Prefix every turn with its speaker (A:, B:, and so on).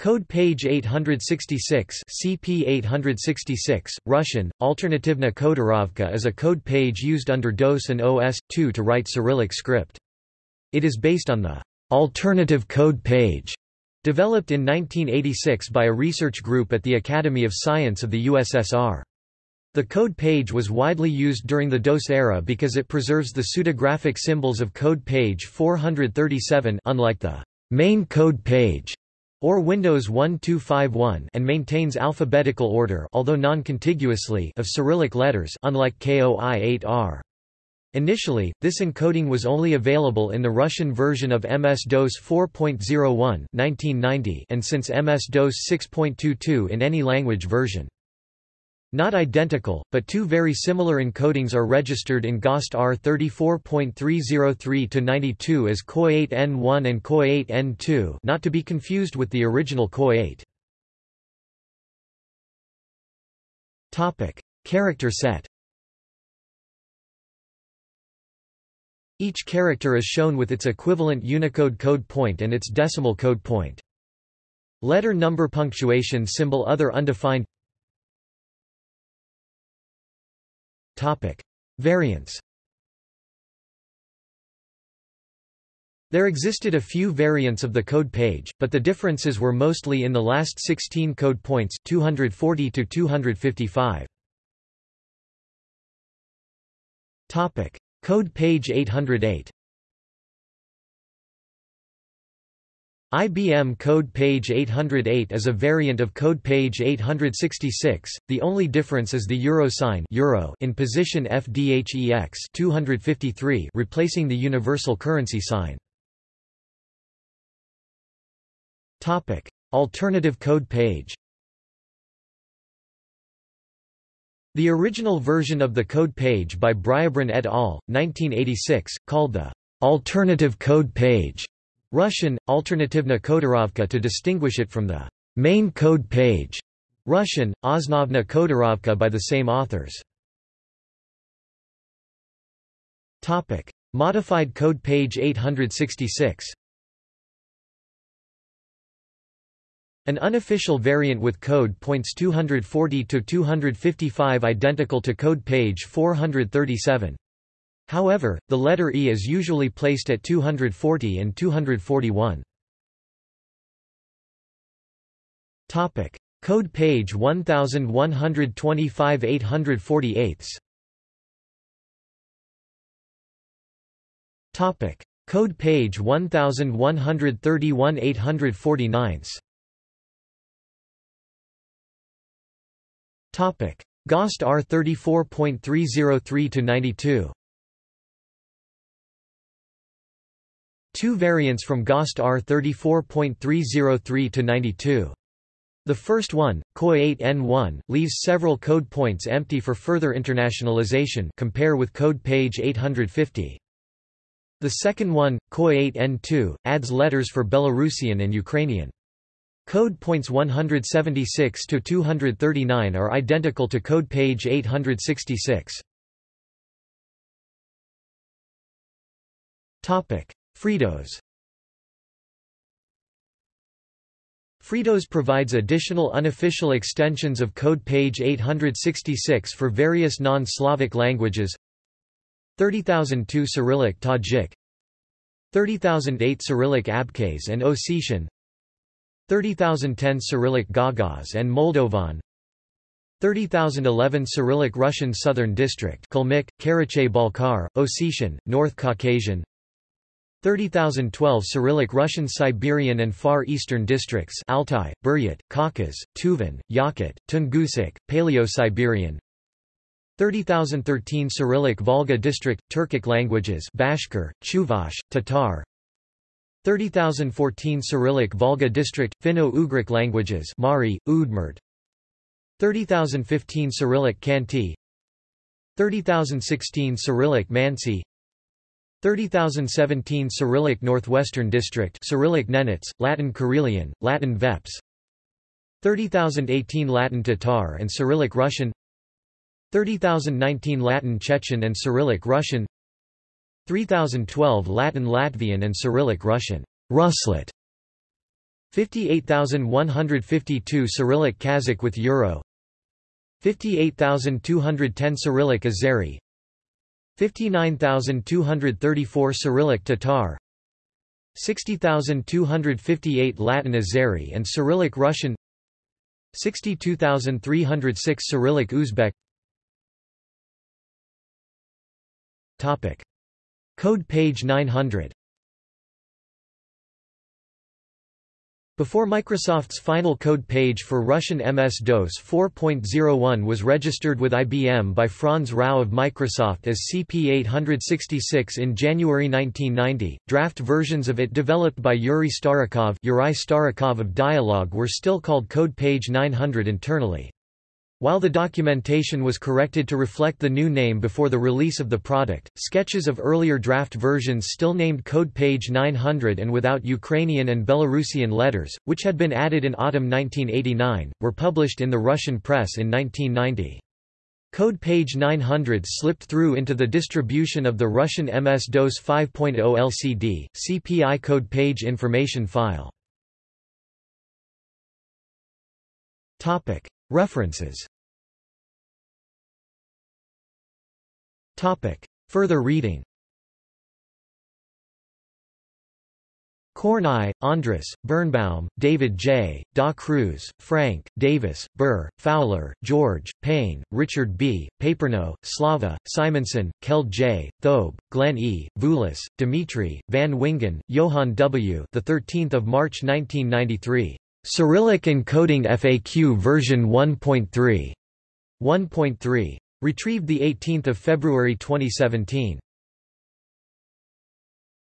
A: Code page 866 CP 866, Russian, Alternativna Kodorovka is a code page used under DOS and OS/2 to write Cyrillic script. It is based on the alternative code page developed in 1986 by a research group at the Academy of Science of the USSR. The code page was widely used during the DOS era because it preserves the pseudographic symbols of code page 437 unlike the main code page or Windows 1251 and maintains alphabetical order although non-contiguously of Cyrillic letters unlike KOI-8R. Initially, this encoding was only available in the Russian version of MS-DOS 4.01 1990 and since MS-DOS 6.22 in any language version. Not identical, but two very similar encodings are registered in GOST R34.303-92 as KOI8N1 and KOI8N2 not to be confused with the original KOI8. Character set Each character is shown with its equivalent Unicode code point and its decimal code point. Letter number punctuation symbol other undefined Variants There existed a few variants of the code page, but the differences were mostly in the last 16 code points 240 to 255. Topic: Code page 808. IBM Code Page 808 is a variant of Code Page 866. The only difference is the euro sign euro in position FDHEX 253 replacing the universal currency sign. Alternative code page. The original version of the code page by Bryabrin et al. 1986 called the alternative code page Russian, Alternativna Kodorovka to distinguish it from the main code page, Russian, Osnovna Kodorovka by the same authors. Topic: Modified code page 866. An unofficial variant with code points 240 to 255 identical to code page 437. However, the letter E is usually placed at 240 and 241. Topic: Code page 1125 848. Topic: Code page 1131 849. Topic: GOST R34.303 to 92. Two variants from GOST R34.303-92. The first one, KOI8N1, leaves several code points empty for further internationalization compare with code page 850. The second one, KOI8N2, adds letters for Belarusian and Ukrainian. Code points 176 to 239 are identical to code page 866. Topic: FreeDOS FreeDOS provides additional unofficial extensions of code page 866 for various non-Slavic languages. 30002 Cyrillic Tajik. 30008 Cyrillic Abkhaz and Ossetian. 30010 Cyrillic Gagauz and Moldovan. 30011 Cyrillic Russian Southern District Kalmyk, Karachay-Balkar, Ossetian, North Caucasian 30,012 Cyrillic Russian Siberian and Far Eastern districts Altai, Buryat, Khakas, Tuvan, Yakut, Tungusic, Paleo-Siberian. 30,013 Cyrillic Volga district, Turkic languages Bashkir, Chuvash, Tatar. 30,014 Cyrillic Volga district, Finno-Ugric languages Mari, Udmurt. 30,015 Cyrillic Khanty 30,016 Cyrillic Mansi 30017 Cyrillic Northwestern District Cyrillic Nenets, Latin Karelian, Latin Veps 30018 Latin Tatar and Cyrillic Russian. 30019 Latin Chechen and Cyrillic Russian. 3012 Latin Latvian and Cyrillic Russian. Ruslet. 58152 Cyrillic Kazakh with euro. 58210 Cyrillic Azeri 59234 Cyrillic Tatar 60258 Latin Azeri and Cyrillic Russian 62306 Cyrillic Uzbek. Topic. Code page 900 Before Microsoft's final code page for Russian MS-DOS 4.01 was registered with IBM by Franz Rau of Microsoft as CP866 in January 1990, draft versions of it developed by Yuri Starikov, Yuri Starikov of Dialog were still called code page 900 internally. While the documentation was corrected to reflect the new name before the release of the product, sketches of earlier draft versions still named code page 900 and without Ukrainian and Belarusian letters, which had been added in autumn 1989, were published in the Russian press in 1990. Code page 900 slipped through into the distribution of the Russian MS-DOS 5.0 LCD, CPI code page information file. References Further reading Kornai, Andras, Birnbaum, David J., Da Cruz, Frank, Davis, Burr, Fowler, George, Payne, Richard B., Paperno, Slava, Simonsen, Keld J., Thobe, Glenn E., Vulis, Dimitri, Van Wingen, Johann W. The 13th of March 1993. Cyrillic Encoding FAQ version 1.3. 1.3. Retrieved 18 February 2017.